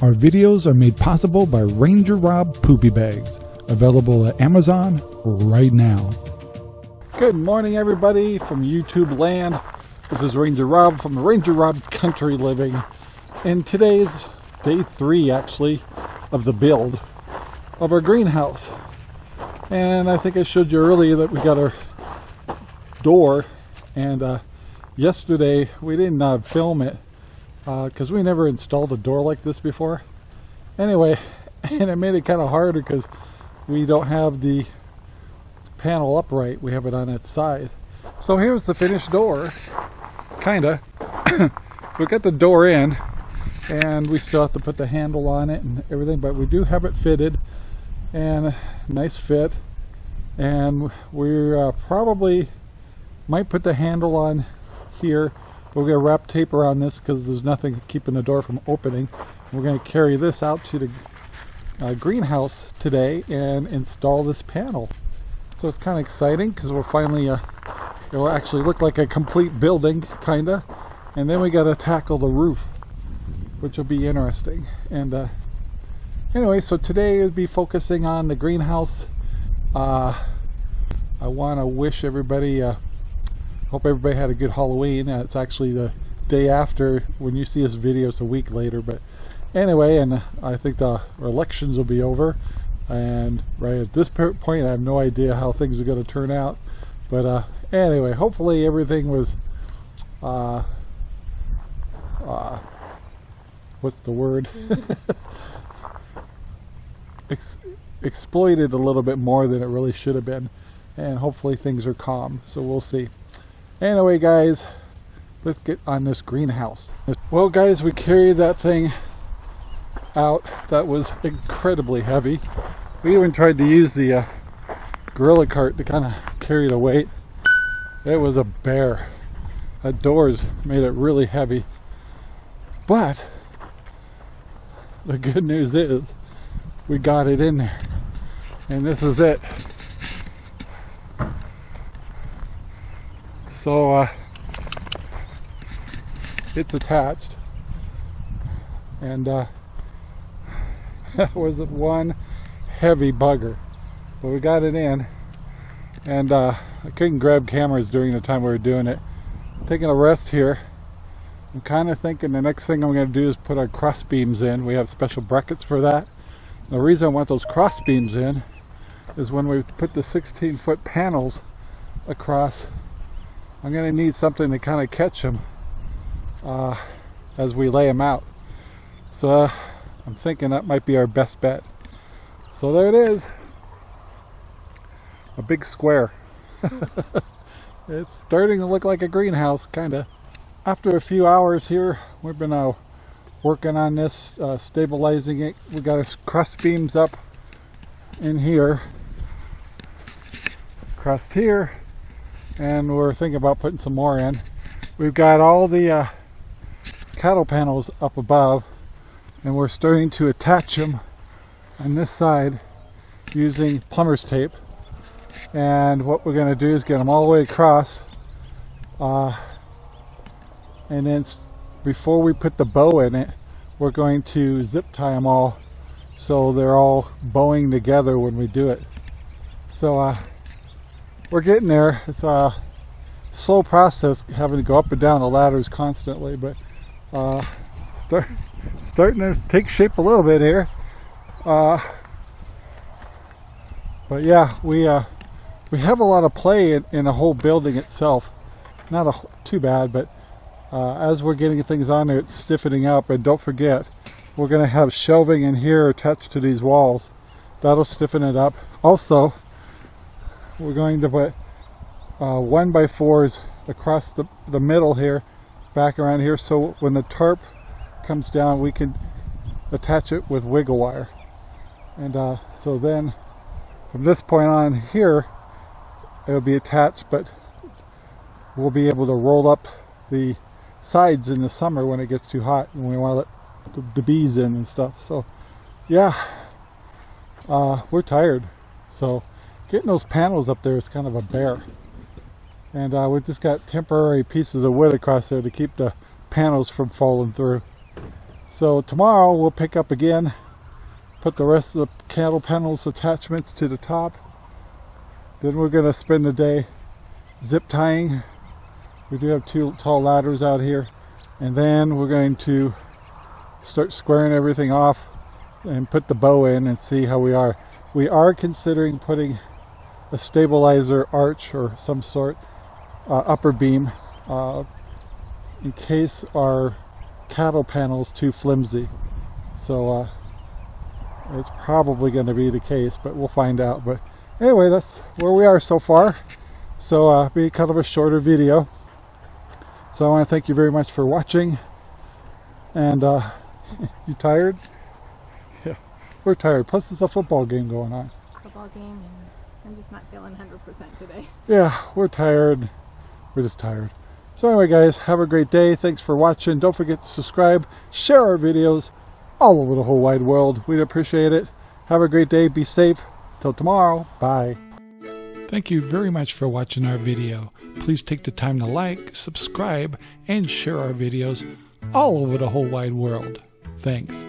Our videos are made possible by Ranger Rob Poopy Bags, available at Amazon right now. Good morning everybody from YouTube land. This is Ranger Rob from the Ranger Rob Country Living. And today's day three actually of the build of our greenhouse. And I think I showed you earlier that we got our door and uh, yesterday we didn't uh, film it because uh, we never installed a door like this before. Anyway, and it made it kind of harder because we don't have the panel upright. We have it on its side. So here's the finished door, kinda. we got the door in and we still have to put the handle on it and everything, but we do have it fitted and nice fit. And we're uh, probably might put the handle on here we're going to wrap tape around this because there's nothing keeping the door from opening. We're going to carry this out to the uh, greenhouse today and install this panel. So it's kind of exciting because we're finally, uh, it will actually look like a complete building, kind of. And then we got to tackle the roof, which will be interesting. And uh, anyway, so today we'll be focusing on the greenhouse. Uh, I want to wish everybody uh, hope everybody had a good Halloween. Uh, it's actually the day after when you see this video, it's a week later. But anyway, and I think the elections will be over. And right at this point, I have no idea how things are going to turn out. But uh, anyway, hopefully everything was, uh, uh, what's the word? Ex exploited a little bit more than it really should have been. And hopefully things are calm. So we'll see. Anyway, guys, let's get on this greenhouse. Well, guys, we carried that thing out. That was incredibly heavy. We even tried to use the uh, gorilla cart to kind of carry the weight. It was a bear. That doors made it really heavy. But the good news is we got it in there. And this is it. So uh, it's attached. And uh, that was one heavy bugger. But we got it in. And uh, I couldn't grab cameras during the time we were doing it. Taking a rest here. I'm kind of thinking the next thing I'm going to do is put our cross beams in. We have special brackets for that. The reason I want those cross beams in is when we put the 16 foot panels across I'm to need something to kind of catch them uh, as we lay them out. So uh, I'm thinking that might be our best bet. So there it is. A big square. it's starting to look like a greenhouse, kind of. After a few hours here, we've been uh, working on this, uh, stabilizing it. We got our cross beams up in here. Crossed here and we're thinking about putting some more in. We've got all the uh, cattle panels up above and we're starting to attach them on this side using plumber's tape and what we're going to do is get them all the way across uh, and then before we put the bow in it we're going to zip tie them all so they're all bowing together when we do it so uh, we're getting there. It's a slow process having to go up and down the ladders constantly, but uh, start, starting to take shape a little bit here. Uh, but yeah, we uh, we have a lot of play in, in the whole building itself. Not a, too bad, but uh, as we're getting things on there, it's stiffening up. And don't forget, we're going to have shelving in here attached to these walls. That'll stiffen it up. Also, we're going to put uh, one by fours across the, the middle here back around here so when the tarp comes down we can attach it with wiggle wire. And uh, so then from this point on here it'll be attached but we'll be able to roll up the sides in the summer when it gets too hot and we want to let the, bees in and stuff. So yeah uh, we're tired. So getting those panels up there is kind of a bear. And uh, we've just got temporary pieces of wood across there to keep the panels from falling through. So tomorrow we'll pick up again, put the rest of the cattle panels attachments to the top. Then we're going to spend the day zip tying. We do have two tall ladders out here. And then we're going to start squaring everything off and put the bow in and see how we are. We are considering putting a stabilizer arch or some sort uh, upper beam uh, in case our cattle panels too flimsy. So uh, it's probably going to be the case, but we'll find out. But anyway, that's where we are so far. So uh, be kind of a shorter video. So I want to thank you very much for watching. And uh, you tired? Yeah, we're tired. Plus, there's a football game going on. Football game, and I'm just not feeling 100% today. Yeah, we're tired. We're just tired. So anyway, guys, have a great day. Thanks for watching. Don't forget to subscribe, share our videos all over the whole wide world. We'd appreciate it. Have a great day. Be safe. Till tomorrow. Bye. Thank you very much for watching our video. Please take the time to like, subscribe, and share our videos all over the whole wide world. Thanks.